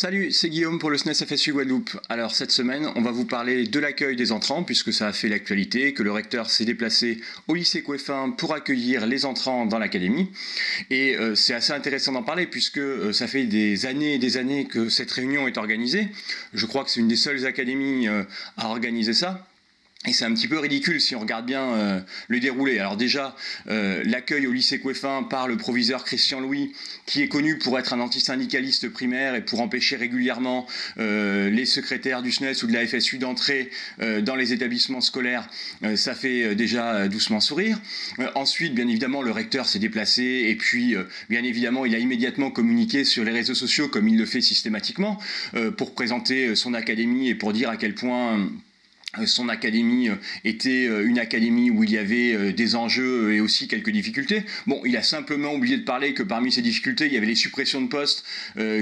Salut, c'est Guillaume pour le SNES FSU Guadeloupe. Alors cette semaine, on va vous parler de l'accueil des entrants puisque ça a fait l'actualité, que le recteur s'est déplacé au lycée Coueffin pour accueillir les entrants dans l'académie. Et euh, c'est assez intéressant d'en parler puisque euh, ça fait des années et des années que cette réunion est organisée. Je crois que c'est une des seules académies euh, à organiser ça. Et c'est un petit peu ridicule si on regarde bien euh, le déroulé. Alors déjà, euh, l'accueil au lycée Coueffin par le proviseur Christian Louis, qui est connu pour être un antisyndicaliste primaire et pour empêcher régulièrement euh, les secrétaires du SNES ou de la FSU d'entrer dans les établissements scolaires, ça fait déjà doucement sourire. ensuite, bien évidemment, le recteur s'est déplacé et puis, bien évidemment, il a immédiatement communiqué sur les réseaux sociaux comme il le fait systématiquement pour présenter son académie et pour dire à quel point son académie euh, était euh, une académie où il y avait des enjeux et aussi quelques difficultés. Bon, il a simplement oublié de parler que parmi ces difficultés, il y avait les suppressions de postes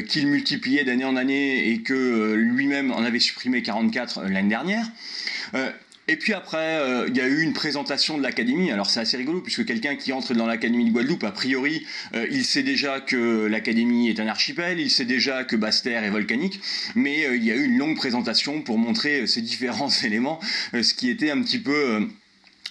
qu'il multipliait d'année en année et que lui-même en avait supprimé 44 l'année dernière. Et puis après, euh, il y a eu une présentation de l'académie. Alors c'est assez rigolo puisque quelqu'un qui entre dans l'académie de Guadeloupe, a priori, euh, il sait déjà que l'académie est un archipel, il sait déjà que Basse-Terre est volcanique, mais euh, il y a eu une longue présentation pour montrer ces différents éléments, ce qui était un petit peu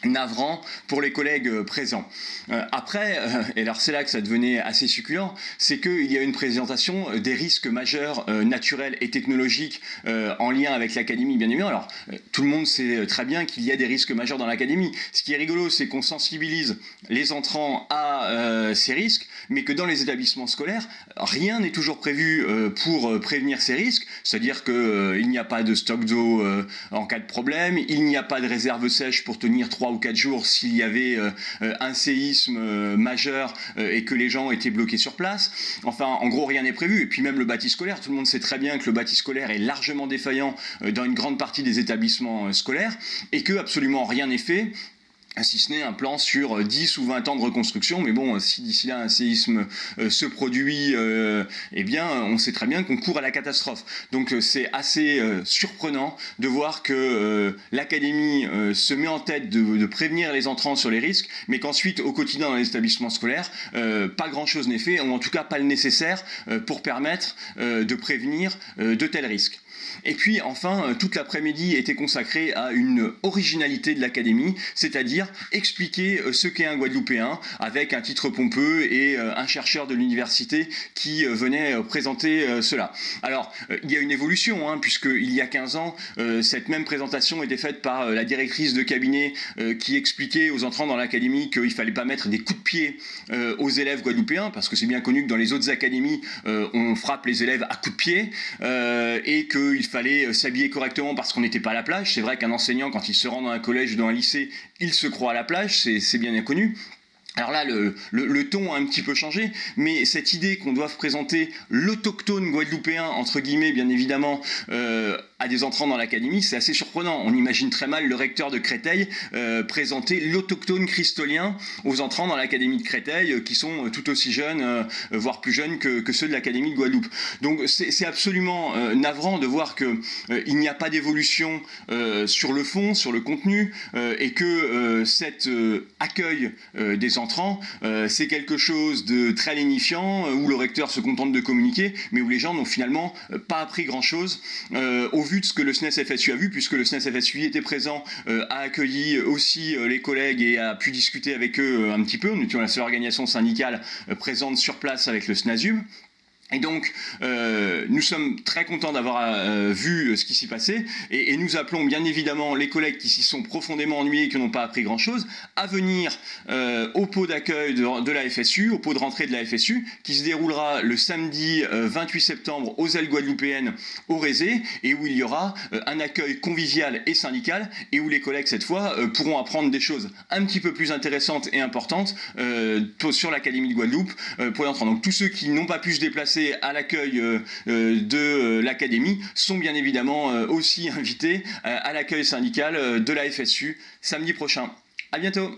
navrant pour les collègues euh, présents. Euh, après, euh, et alors c'est là que ça devenait assez succulent, c'est qu'il y a une présentation des risques majeurs naturels et technologiques en lien avec l'académie, bien évidemment. Alors, tout le monde sait très bien qu'il y a des risques majeurs dans l'académie. Ce qui est rigolo, c'est qu'on sensibilise les entrants à ces risques, mais que dans les établissements scolaires, rien n'est toujours prévu pour prévenir ces risques, c'est-à-dire qu'il n'y a pas de stock d'eau en cas de problème, il n'y a pas de réserve sèche pour tenir trois ou quatre jours s'il y avait euh, euh, un séisme euh, majeur et que les gens étaient bloqués sur place. Enfin, en gros, rien n'est prévu. Et puis même le bâti scolaire, tout le monde sait très bien que le bâti scolaire est largement défaillant dans une grande partie des établissements scolaires et que absolument rien n'est fait si ce n'est un plan sur 10 ou 20 ans de reconstruction, mais bon, si d'ici là un séisme euh, se produit, euh, eh bien, on sait très bien qu'on court à la catastrophe. Donc euh, c'est assez surprenant de voir que l'Académie se met en tête de, prévenir les entrants sur les risques, mais qu'ensuite, au quotidien dans les établissements scolaires, pas grand-chose n'est fait, ou en tout cas pas le nécessaire pour permettre de prévenir de tels risques. Et puis enfin, toute l'après-midi était consacrée à une originalité de l'Académie, c'est-à-dire expliquer euh, ce qu'est un Guadeloupéen avec un titre pompeux et euh, un chercheur de l'université qui euh, venait présenter cela. Alors, il y a une évolution, hein, puisqu'il y a 15 ans, cette même présentation était faite par la directrice de cabinet qui expliquait aux entrants dans l'académie qu'il ne fallait pas mettre des coups de pied aux élèves guadeloupéens, parce que c'est bien connu que dans les autres académies, on frappe les élèves à coups de pied, et qu'il fallait s'habiller correctement parce qu'on n'était pas à la plage. C'est vrai qu'un enseignant, quand il se rend dans un collège ou dans un lycée, il se croit à la plage, c'est bien connu. Alors là, le, ton a un petit peu changé, mais cette idée qu'on doive présenter l'autochtone guadeloupéen, entre guillemets, bien évidemment, euh, à des entrants dans l'académie, c'est assez surprenant. On imagine très mal le recteur de Créteil euh, présenter l'autochtone christolien aux entrants dans l'académie de Créteil, euh, qui sont tout aussi jeunes, voire plus jeunes que, ceux de l'académie de Guadeloupe. Donc c'est absolument navrant de voir qu'il n'y a pas d'évolution sur le fond, sur le contenu, et que cet accueil des entrants euh, c'est quelque chose de très lénifiant, euh, où le recteur se contente de communiquer, mais où les gens n'ont finalement euh, pas appris grand-chose vu de ce que le SNES FSU a vu, puisque le SNES FSU était présent, a accueilli aussi les collègues et a pu discuter avec eux un petit peu. Nous étions la seule organisation syndicale présente sur place avec le SNASUB. Et donc, euh, nous sommes très contents d'avoir euh, vu euh, ce qui s'y passait et, nous appelons bien évidemment les collègues qui s'y sont profondément ennuyés et qui n'ont pas appris grand-chose à venir au pot d'accueil de, la FSU, au pot de rentrée de la FSU, qui se déroulera le samedi 28 septembre aux ailes guadeloupéennes au Rézé et où il y aura un accueil convivial et syndical et où les collègues, cette fois, pourront apprendre des choses un petit peu plus intéressantes et importantes sur l'Académie de Guadeloupe pour y entrer. Donc tous ceux qui n'ont pas pu se déplacer à l'accueil euh, euh, de euh, l'académie sont bien évidemment aussi invités à l'accueil syndical de la FSU samedi prochain. À bientôt